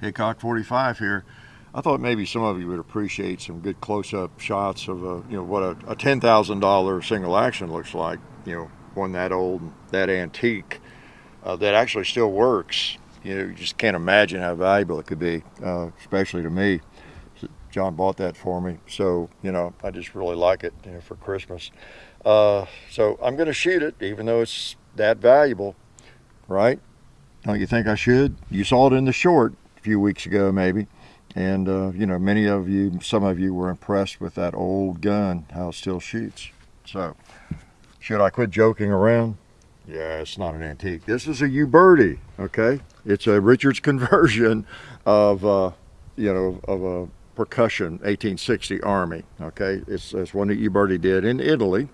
Hickok 45 here. I thought maybe some of you would appreciate some good close-up shots of a, you know what a, a $10,000 single action looks like. You know, one that old, that antique, uh, that actually still works. You know, you just can't imagine how valuable it could be, uh, especially to me. John bought that for me, so you know I just really like it you know, for Christmas. Uh, so I'm going to shoot it, even though it's that valuable, right? Don't you think I should? You saw it in the short a few weeks ago, maybe. And, uh, you know, many of you, some of you were impressed with that old gun, how it still shoots. So, should I quit joking around? Yeah, it's not an antique. This is a Uberti, okay? It's a Richards conversion of, uh, you know, of a percussion 1860 Army, okay? It's, it's one that Uberti did in Italy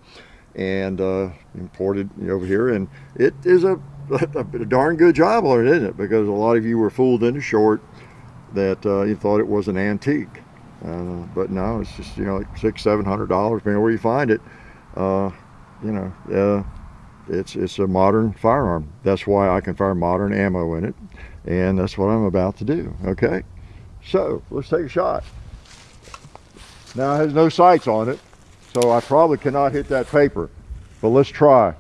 and uh, imported over here. And it is a, a, darn good job on it, isn't it? Because a lot of you were fooled into short that uh, you thought it was an antique. Uh, but no, it's just, you know, like six, seven hundred dollars, depending where you find it. Uh, you know, uh, it's, it's a modern firearm. That's why I can fire modern ammo in it. And that's what I'm about to do, okay? So, let's take a shot. Now, it has no sights on it, so I probably cannot hit that paper. But let's try.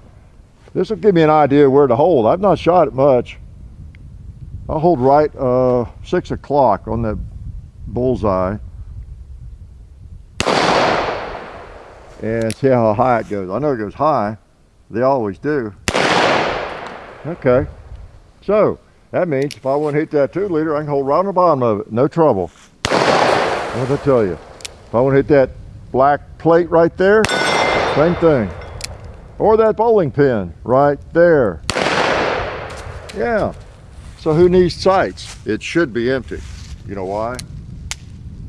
This will give me an idea where to hold. I've not shot it much. I'll hold right uh, 6 o'clock on the bullseye. And see how high it goes. I know it goes high. They always do. Okay. So, that means if I want to hit that 2 liter, I can hold right on the bottom of it. No trouble. What did I tell you? If I want to hit that black plate right there, same thing. Or that bowling pin right there. Yeah. So who needs sights? It should be empty. You know why?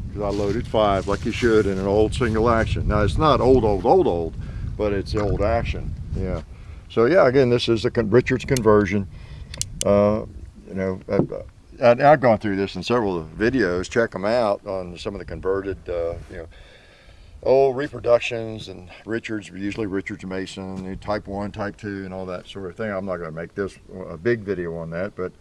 Because I loaded five like you should in an old single action. Now it's not old, old, old, old, but it's old action. Yeah. So yeah, again, this is the Richards conversion. Uh, you know, I, have gone through this in several videos. Check them out on some of the converted, uh, you know, old reproductions and Richards, usually Richards Mason, type 1, type 2, and all that sort of thing. I'm not going to make this a big video on that, but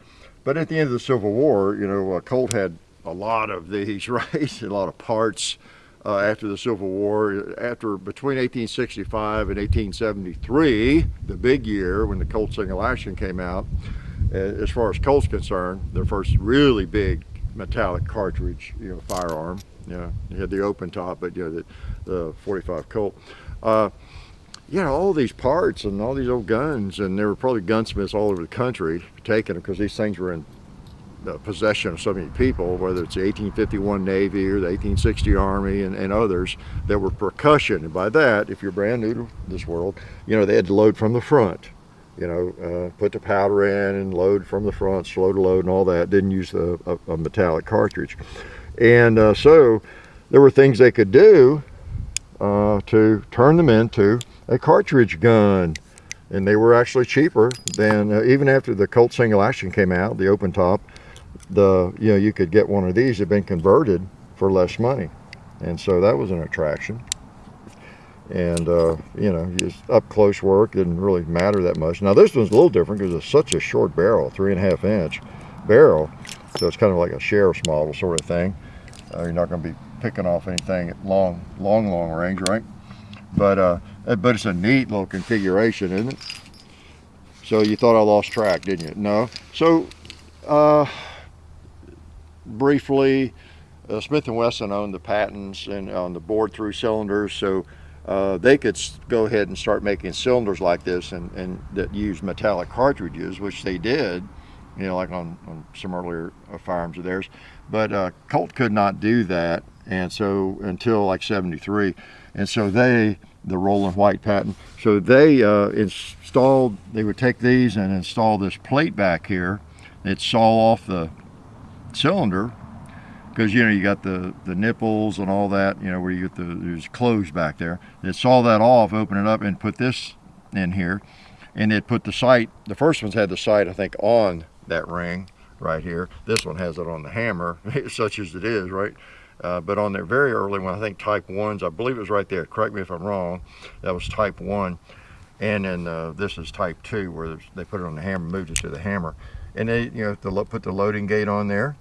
but at the end of the Civil War, you know, uh, Colt had a lot of these, right? a lot of parts uh, after the Civil War. After between 1865 and 1873, the big year when the Colt single action came out, as far as Colt's concerned, their first really big metallic cartridge, you know, firearm. Know, you had the open top, but you know, the, the 45 Colt. Uh, you know, all these parts and all these old guns, and there were probably gunsmiths all over the country taking them because these things were in the possession of so many people, whether it's the 1851 Navy or the 1860 Army and, and others that were percussion. And by that, if you're brand new to this world, you know, they had to load from the front. You know, uh, put the powder in and load from the front, slow to load and all that. Didn't use a, a metallic cartridge. And uh, so there were things they could do uh, to turn them into a cartridge gun. And they were actually cheaper than uh, even after the Colt single action came out the open top the you know you could get one of these had been converted for less money. And so that was an attraction. And uh, you know just up close work didn't really matter that much. Now this one's a little different because it's such a short barrel three and a half inch barrel. So it's kind of like a sheriff's model sort of thing uh, you're not going to be picking off anything at long long long range right but uh, but it's a neat little configuration, isn't it? So you thought I lost track, didn't you? No. So uh, briefly, uh, Smith & Wesson owned the patents and on the bored through cylinders, so uh, they could go ahead and start making cylinders like this and, and that use metallic cartridges, which they did, you know, like on, on some earlier uh, firearms of theirs. But uh, Colt could not do that, and so until like 73. And so they, the Rollin White patent, so they uh, installed, they would take these and install this plate back here. They'd saw off the cylinder because you know you got the the nipples and all that you know where you get the there's clothes back there It saw that off open it up and put this in here and they'd put the sight the first one's had the sight I think on that ring right here this one has it on the hammer such as it is right uh, but on their very early one, I think type ones, I believe it was right there. Correct me if I'm wrong. That was type one. And then uh, this is type two where they put it on the hammer, moved it to the hammer. And they, you know, to put the loading gate on there.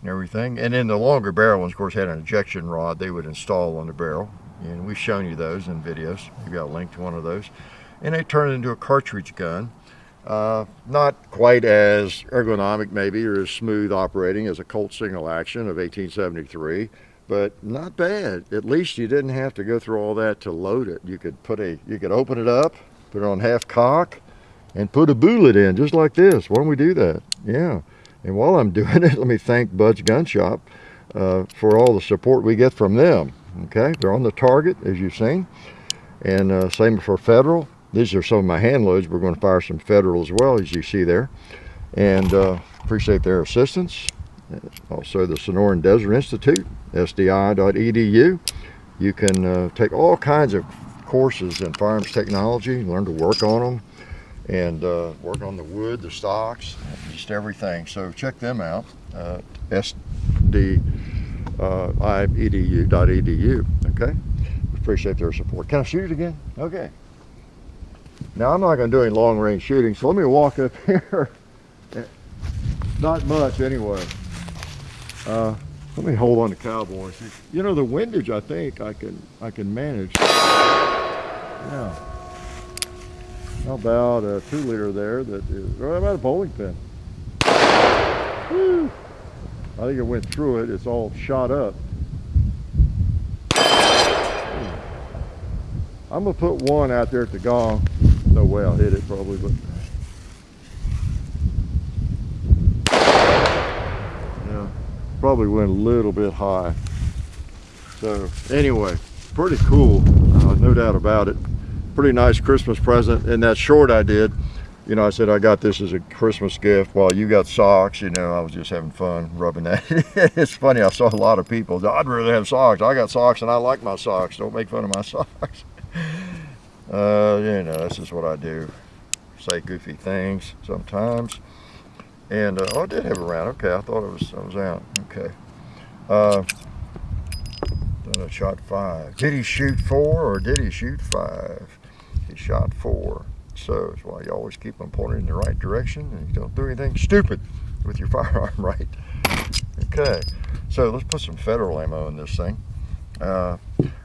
and everything. And then the longer barrel ones, of course, had an ejection rod they would install on the barrel. And we've shown you those in videos. Got a link to one of those. And they turn it into a cartridge gun. Uh, not quite as ergonomic maybe or as smooth operating as a Colt single action of 1873 but not bad. At least you didn't have to go through all that to load it. You could put a, you could open it up, put it on half cock, and put a bullet in just like this. Why don't we do that? Yeah. And while I'm doing it, let me thank Bud's Gun Shop uh, for all the support we get from them. Okay, they're on the target as you've seen, and uh, same for Federal. These are some of my hand loads. We're going to fire some Federal as well, as you see there, and uh, appreciate their assistance. Also, the Sonoran Desert Institute, sdi.edu. You can uh, take all kinds of courses in firearms technology, learn to work on them, and uh, work on the wood, the stocks, just everything. So check them out, uh. Okay, appreciate their support. Can I shoot it again? Okay. Now I'm not going to do any long range shooting, so let me walk up here. Not much anyway. Uh, let me hold on to cowboys. You know the windage I think I can I can manage. Yeah. How about a two liter there that is right about a bowling pin. I think it went through it. It's all shot up. I'm gonna put one out there at the gong. No way I'll hit it probably, but yeah, probably went a little bit high. So anyway, pretty cool, uh, no doubt about it. Pretty nice Christmas present. And that short I did, you know, I said I got this as a Christmas gift while you got socks. You know, I was just having fun rubbing that. it's funny, I saw a lot of people, I'd rather have socks. I got socks and I like my socks. Don't make fun of my socks. Uh, you know, this is what I do. Say goofy things sometimes. And, uh, oh, I did have a round. Okay, I thought it was, I was out. Okay. Uh, I shot five. Did he shoot four or did he shoot five? He shot four. So that's why you always keep them pointed in the right direction and you don't do anything stupid with your firearm, right? Okay, so let's put some federal ammo in this thing. Uh,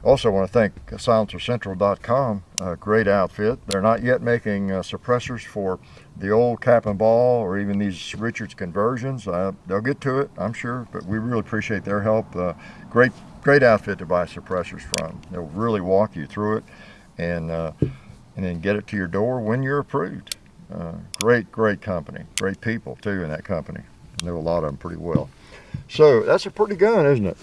also want to thank silencercentral.com, a great outfit. They're not yet making uh, suppressors for the old cap and ball or even these Richards conversions. Uh, they'll get to it, I'm sure, but we really appreciate their help. Uh, great, great outfit to buy suppressors from. They'll really walk you through it and, uh, and then get it to your door when you're approved. Uh, great, great company, great people too in that company. I know a lot of them pretty well. So that's a pretty gun, isn't it?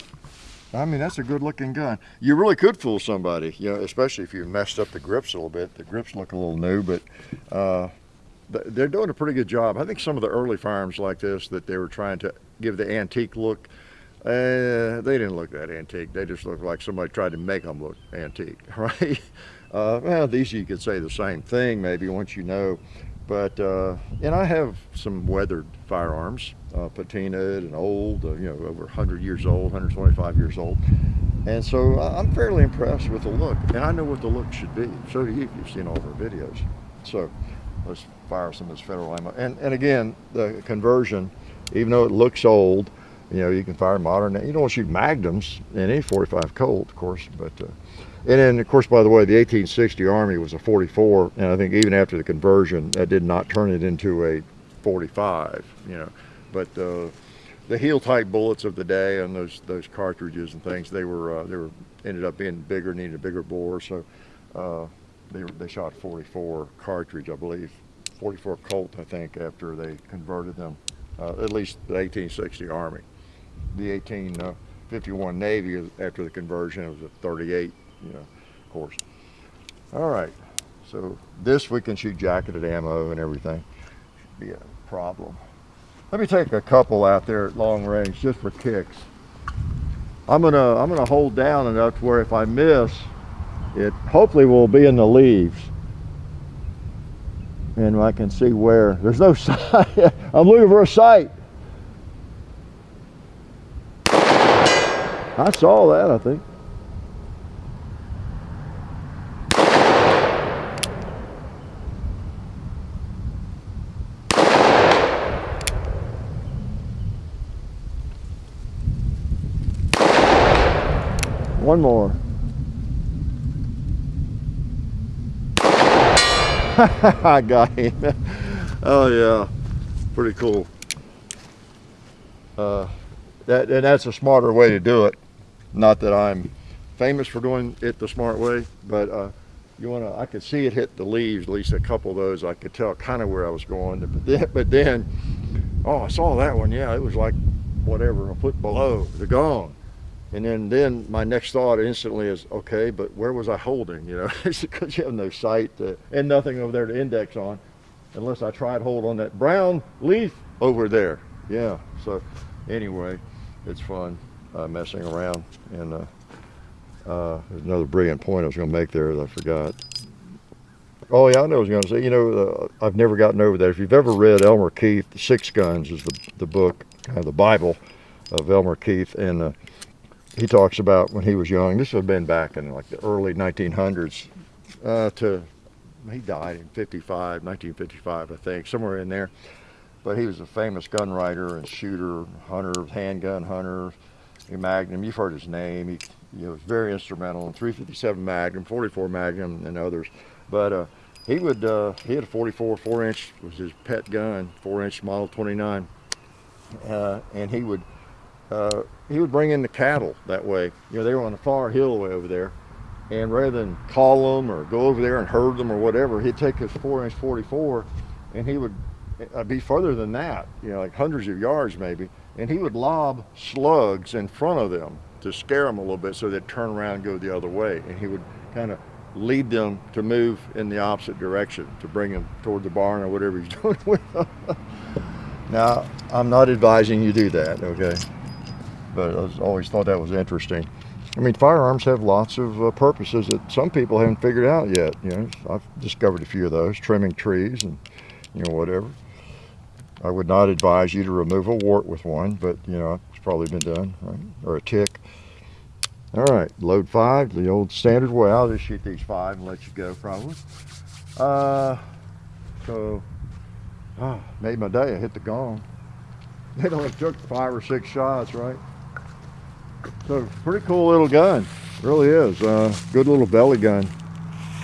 I mean, that's a good looking gun. You really could fool somebody, you know, especially if you messed up the grips a little bit. The grips look a little new, but uh, they're doing a pretty good job. I think some of the early firearms like this that they were trying to give the antique look, uh, they didn't look that antique. They just looked like somebody tried to make them look antique, right? Uh, well, these you could say the same thing maybe once you know. But, uh, and I have some weathered firearms, uh, patinaed and old, uh, you know, over 100 years old, 125 years old. And so I'm fairly impressed with the look, and I know what the look should be. So do you you've seen all of our videos. So let's fire some of this federal ammo. And, and again, the conversion, even though it looks old, you know, you can fire modern. You don't shoot magnums in any 45 Colt, of course, but uh, and then, of course, by the way, the 1860 Army was a 44, and I think even after the conversion, that did not turn it into a 45, you know. But uh, the heel-type bullets of the day and those those cartridges and things, they were uh, they were ended up being bigger, needed a bigger bore, so uh, they they shot 44 cartridge, I believe, 44 Colt, I think, after they converted them, uh, at least the 1860 Army. The 1851 uh, Navy, after the conversion, it was a 38 you know, of course. All right, so this we can shoot jacketed ammo and everything. Should be a problem. Let me take a couple out there at long range just for kicks. I'm gonna I'm gonna hold down enough to where if I miss, it hopefully will be in the leaves. And I can see where. There's no sight. I'm looking for a sight. I saw that, I think. One more. I got him. oh yeah, pretty cool. Uh, that and that's a smarter way to do it. Not that I'm famous for doing it the smart way, but uh, you want to. I could see it hit the leaves. At least a couple of those. I could tell kind of where I was going. But then, but then, oh, I saw that one. Yeah, it was like whatever a foot below. They're gone. And then, then my next thought instantly is, okay, but where was I holding? You know, because you have no sight to, and nothing over there to index on, unless I tried to hold on that brown leaf over there. Yeah. So, anyway, it's fun uh, messing around. And uh, uh, there's another brilliant point I was going to make there that I forgot. Oh yeah, I know I was going to say. You know, uh, I've never gotten over that. If you've ever read Elmer Keith, Six Guns is the the book, kind of the Bible of Elmer Keith, and uh, he talks about when he was young. This would have been back in like the early 1900s. Uh, to he died in 55, 1955, I think, somewhere in there. But he was a famous gun writer and shooter, hunter, handgun hunter. Magnum, you've heard his name. He, was very instrumental in 357 Magnum, 44 Magnum, and others. But uh, he would uh, he had a 44 4 inch was his pet gun, 4 inch model 29, uh, and he would uh, he would bring in the cattle that way. You know, they were on the far hill way over there. And rather than call them or go over there and herd them or whatever, he'd take his four inch 44 and he would uh, be further than that, you know, like hundreds of yards maybe. And he would lob slugs in front of them to scare them a little bit so they'd turn around and go the other way. And he would kind of lead them to move in the opposite direction to bring them toward the barn or whatever he's doing with them. now, I'm not advising you do that, okay? but I always thought that was interesting. I mean, firearms have lots of uh, purposes that some people haven't figured out yet. You know, I've discovered a few of those, trimming trees and, you know, whatever. I would not advise you to remove a wart with one, but, you know, it's probably been done, right? Or a tick. All right, load five, the old standard way. I'll just shoot these five and let you go, probably. Uh, so, oh, made my day. I hit the gong. It only took five or six shots, right? So pretty cool little gun, really is. Uh, good little belly gun.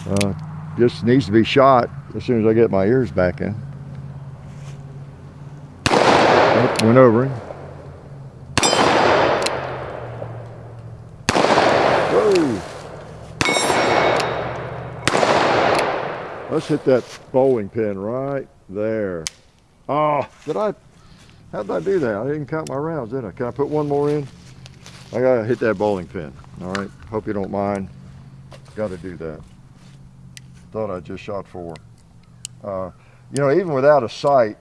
Uh, just needs to be shot as soon as I get my ears back in. Oh, went over him. Let's hit that bowling pin right there. Oh, did I, how did I do that? I didn't count my rounds, did I? Can I put one more in? I gotta hit that bowling pin. All right, hope you don't mind. Gotta do that. Thought I just shot four. Uh, you know, even without a sight,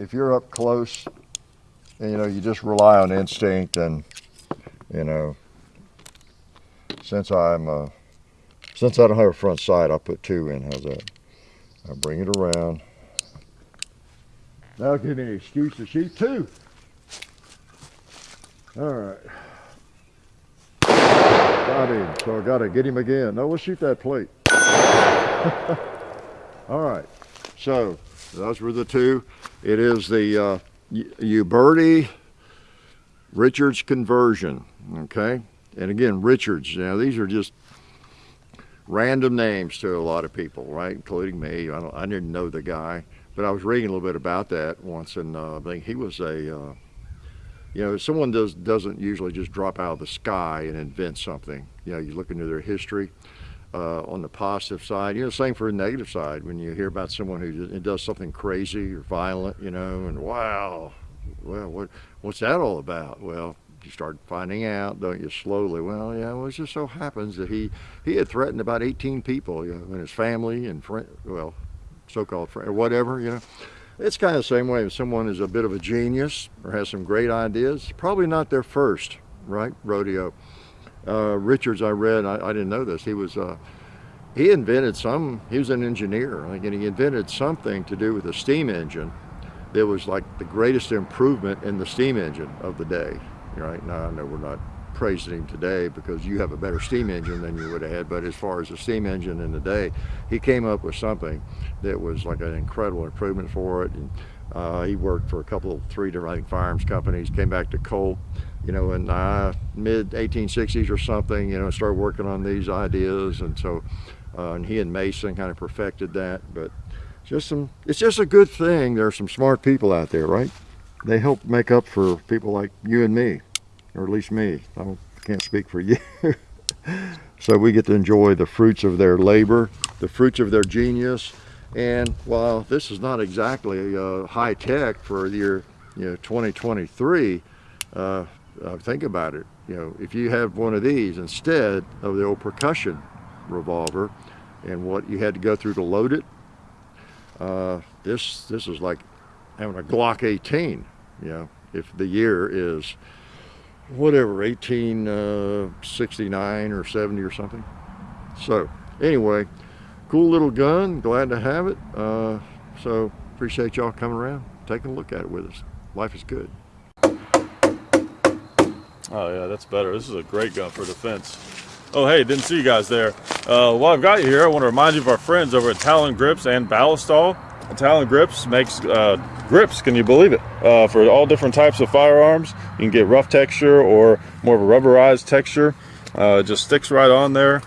if you're up close, you know, you just rely on instinct and, you know, since I'm, uh, since I don't have a front sight, I'll put two in. How's that? I'll bring it around. That'll give me an excuse to shoot two. All right. Got him. So I got to get him again. No, we'll shoot that plate. All right. So those were the two. It is the uh, Uberti Richards conversion. Okay. And again, Richards. Know, these are just random names to a lot of people, right? Including me. I, I didn't know the guy, but I was reading a little bit about that once, and uh, I think he was a uh, you know, someone does, doesn't usually just drop out of the sky and invent something. You know, you look into their history uh, on the positive side. You know, same for the negative side. When you hear about someone who does something crazy or violent, you know, and wow, well, what, what's that all about? Well, you start finding out, don't you, slowly. Well, yeah, well, it just so happens that he, he had threatened about 18 people, you know, and his family and friend, well, so-called friend, or whatever, you know. It's kind of the same way if someone is a bit of a genius or has some great ideas, probably not their first, right, rodeo. Uh, Richards, I read, I, I, didn't know this, he was, uh, he invented some, he was an engineer, and he invented something to do with a steam engine that was like the greatest improvement in the steam engine of the day, right? Now, I know we're not praising him today because you have a better steam engine than you would have had. But as far as the steam engine in the day, he came up with something that was like an incredible improvement for it. And uh, he worked for a couple of three different I firearms companies, came back to Colt, you know, in uh, mid 1860s or something, you know, started working on these ideas. And so, uh, and he and Mason kind of perfected that. But just some, it's just a good thing. There are some smart people out there, right? They help make up for people like you and me, or at least me. I can't speak for you. so we get to enjoy the fruits of their labor, the fruits of their genius. And while this is not exactly uh, high tech for the year you know, 2023, uh, uh, think about it. You know, if you have one of these instead of the old percussion revolver and what you had to go through to load it, uh, this this is like having a Glock 18. You know, if the year is whatever 1869 uh, or 70 or something. So anyway, cool little gun. Glad to have it. Uh, so appreciate y'all coming around, taking a look at it with us. Life is good. Oh yeah, that's better. This is a great gun for defense. Oh hey, didn't see you guys there. Uh, while I've got you here, I want to remind you of our friends over at Talon Grips and Ballistol. Talon Grips makes uh, grips, can you believe it, uh, for all different types of firearms. You can get rough texture or more of a rubberized texture. Uh, just sticks right on there.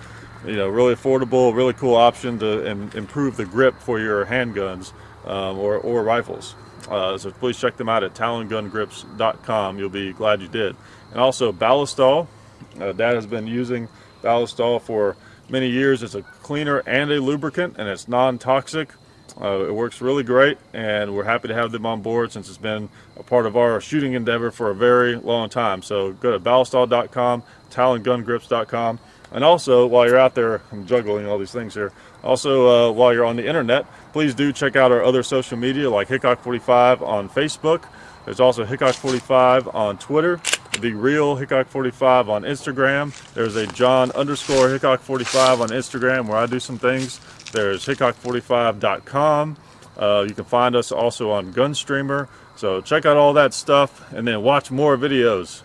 You know, really affordable, really cool option to improve the grip for your handguns um, or, or rifles. Uh, so please check them out at talongungrips.com. You'll be glad you did. And also Ballistol. Uh, Dad has been using Ballistol for many years. It's a cleaner and a lubricant, and it's non-toxic. Uh, it works really great, and we're happy to have them on board since it's been a part of our shooting endeavor for a very long time. So go to ballistol.com, talongungrips.com, and also while you're out there, I'm juggling all these things here. Also, uh, while you're on the internet, please do check out our other social media like Hickok45 on Facebook. There's also Hickok45 on Twitter, the real Hickok45 on Instagram. There's a John underscore Hickok45 on Instagram where I do some things. There's Hickok45.com. Uh, you can find us also on Gunstreamer. So check out all that stuff and then watch more videos.